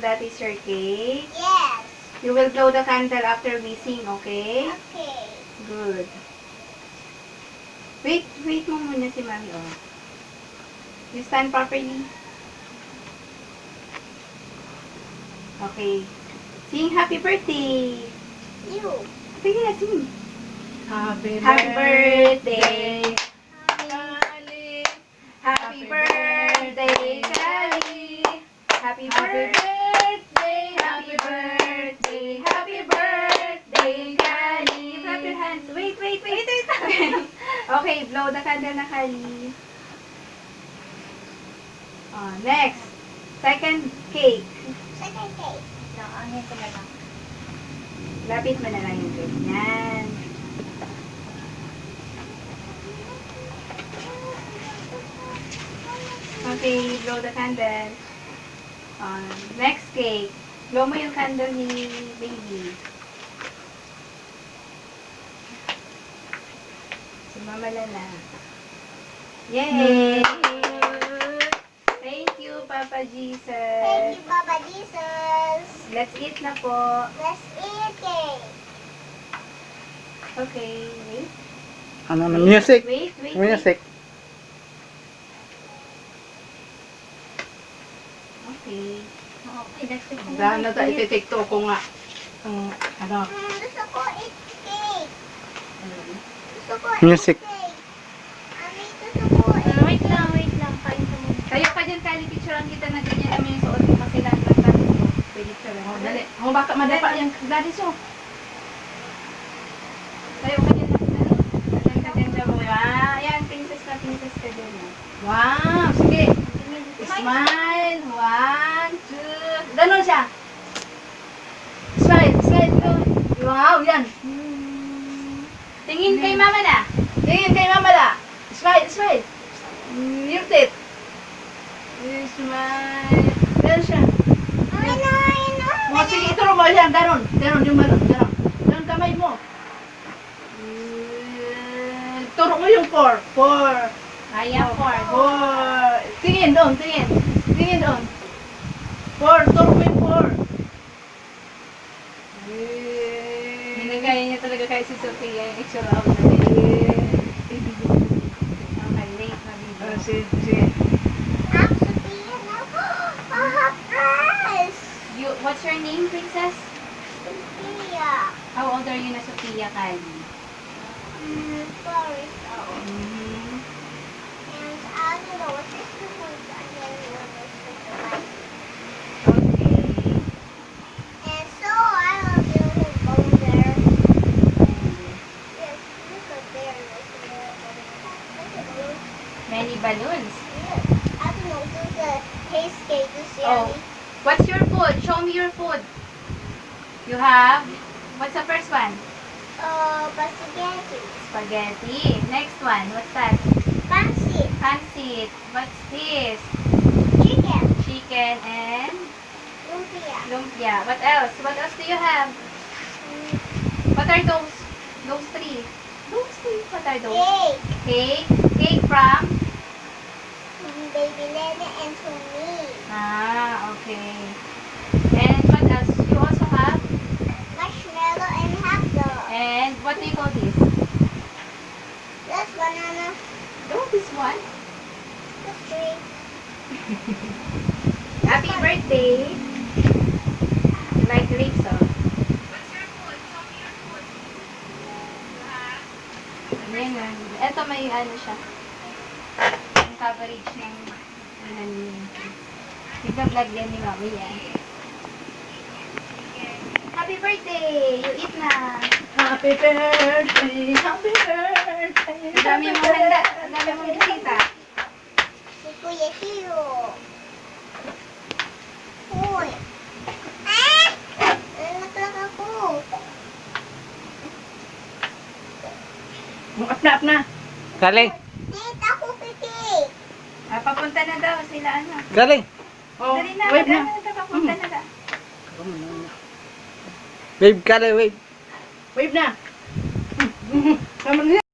that is your cake. Yes. You will blow the candle after we sing, okay? Okay. Good. Wait, wait mo muna si Mami, oh. You stand properly. Okay. Sing happy birthday. You. Sige na, sing. Happy, Happy birthday. Kali. Happy birthday, Kali. Happy birthday. Happy birthday. Happy birthday, Kali. Clap your hands. Wait, wait, wait. wait, wait. okay, blow the candle na Kali. Oh, next. Second cake. Second cake. Nakaangin ko na lang. Lapit mo na lang yung cake. Yan. Okay, blow the candle. Um, next cake. Blow mo yung candle ni baby. Si Mama Lala. Yay! Thank you, Papa Jesus. Thank you, Papa Jesus. Let's eat na po. Let's eat cake. Okay, wait. Ano na? Music. Wait, wait, wait. Music. Okay. Okay, let's eat Dahil na tayo iti-tiktok ko nga. Ang ano. Mm, gusto ko eat cake. Gusto ko Music. eat ko eat Wait lang, wait lang. Kain ka muna. Tayo ka dyan, Kali. Picturean kita na ganyan naman yung suot mo kasi lahat ng. Pwede ka lang. Oh, dali. Oh, baka madapa yan. Gladys, oh. Tayo ka dyan. Dali. Ka dyan, dyan. Wow. Ayan, princess na princess ka dyan. oh. Wow. Smile. One, two. Ganon siya. Smile, smile. Wow, yan. Tingin kay mama na. Tingin kay mama la. Smile, smile. Yung tit. Smile. Ganon siya. Ay, no, ay, no. O, sige, ituro mo yan. Ganon. Ganon yung ganon. Ganon. Ganon kamay mo. Turo mo yung four. Four. Ayan, four. Four. Tingin doon, tingin. Tingin doon. Four. Turo mo yung four. Ginagaya niya talaga kay si Sophia yung itsura ako na Okay, late na video. Ah, sige, sige. I'm Sophia now. I have prize. You, what's your name, princess? Sophia. How old are you na Sophia, Kylie? Mm, sorry, so. Mm-hmm. And I don't know what this is Many balloons. I don't know, do the case cake, see Oh. What's your food? Show me your food. You have, what's the first one? Uh, spaghetti. Spaghetti. Next one, what's that? Fancy. Pancit. What's this? Chicken. Chicken and Lumpia. lumpia. What else? What else do you have? Mm, What are those? Those three. Those three. What are those? Cake. Cake. Cake from? And to me. Ah, okay. And what else? You also have? Marshmallow and hot dog. And what do you call this? That's banana. Oh, this one. That's three. Happy birthday. You like grapes, oh? Ayan, yan. Ito may ano siya. Yung coverage ng ano niya. Tigna-vlog yan ni Mami yan. Happy birthday! You eat na! Happy birthday, happy birthday. Ang dami mong handa. Ang dami mong bisita. Si Kuya Hiro. Uy. Ah! Anak lang ako. Up na, up na. Galing. Tita ko kiki. Ah, papunta na daw sila ano. Galing. Oh, Dali na, wave na. na, papunta na daw. Wave ka wave. Wave na. Sama na